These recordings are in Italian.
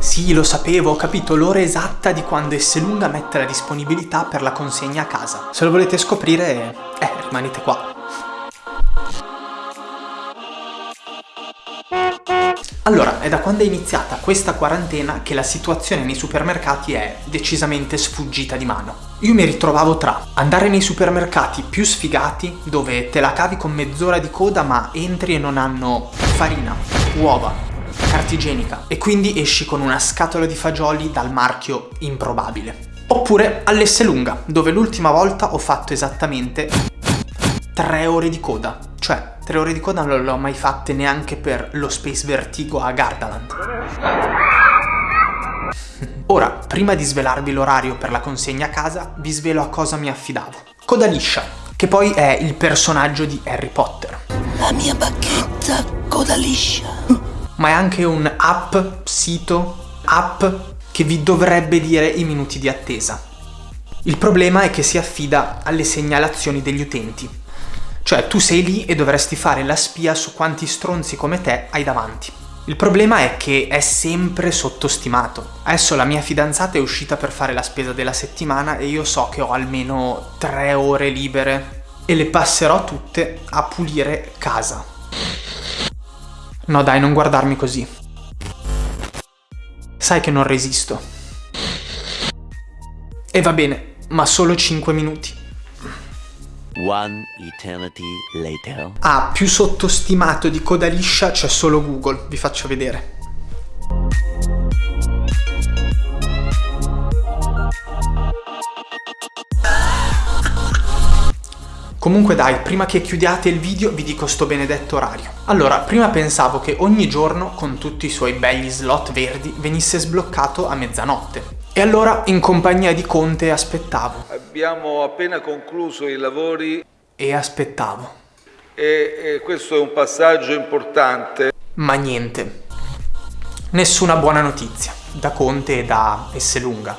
Sì, lo sapevo, ho capito l'ora esatta di quando Esselunga mette la disponibilità per la consegna a casa. Se lo volete scoprire, eh, rimanete qua. Allora, è da quando è iniziata questa quarantena che la situazione nei supermercati è decisamente sfuggita di mano. Io mi ritrovavo tra andare nei supermercati più sfigati, dove te la cavi con mezz'ora di coda ma entri e non hanno farina, uova, carta igienica e quindi esci con una scatola di fagioli dal marchio improbabile. Oppure all'Esselunga, dove l'ultima volta ho fatto esattamente 3 ore di coda. Cioè, 3 ore di coda non le ho mai fatte neanche per lo Space Vertigo a Gardaland. Ora, prima di svelarvi l'orario per la consegna a casa, vi svelo a cosa mi affidavo. Coda liscia, che poi è il personaggio di Harry Potter. La mia bacchetta coda liscia. Ma è anche un app, sito, app che vi dovrebbe dire i minuti di attesa. Il problema è che si affida alle segnalazioni degli utenti, cioè tu sei lì e dovresti fare la spia su quanti stronzi come te hai davanti. Il problema è che è sempre sottostimato. Adesso la mia fidanzata è uscita per fare la spesa della settimana e io so che ho almeno tre ore libere e le passerò tutte a pulire casa. No dai, non guardarmi così. Sai che non resisto. E va bene, ma solo 5 minuti. One eternity later. Ah, più sottostimato di coda liscia c'è solo Google, vi faccio vedere. Comunque dai, prima che chiudiate il video vi dico sto benedetto orario. Allora, prima pensavo che ogni giorno, con tutti i suoi begli slot verdi, venisse sbloccato a mezzanotte. E allora, in compagnia di Conte, aspettavo. Abbiamo appena concluso i lavori E aspettavo. e, e questo è un passaggio importante. Ma niente. Nessuna buona notizia, da Conte e da Esselunga.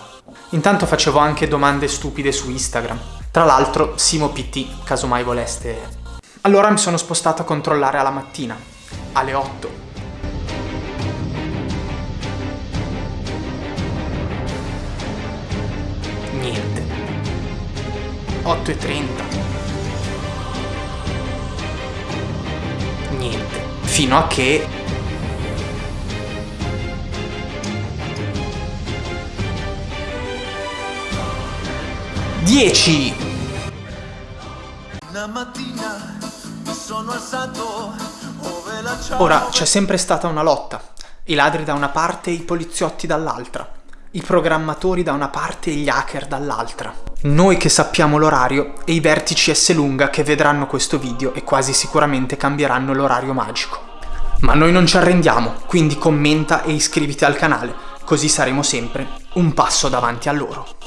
Intanto facevo anche domande stupide su Instagram. Tra l'altro, Simo PT, caso mai voleste... Allora mi sono spostato a controllare alla mattina, alle 8. Niente. 8.30. Niente. Fino a che... Dieci! Una mattina mi sono alzato ove la ciao. Ora, c'è sempre stata una lotta. I ladri da una parte e i poliziotti dall'altra. I programmatori da una parte e gli hacker dall'altra. Noi che sappiamo l'orario e i vertici S lunga che vedranno questo video e quasi sicuramente cambieranno l'orario magico. Ma noi non ci arrendiamo, quindi commenta e iscriviti al canale, così saremo sempre un passo davanti a loro.